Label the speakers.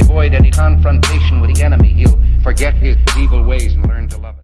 Speaker 1: avoid, any confrontation with the enemy, he'll forget his evil ways and learn to love it.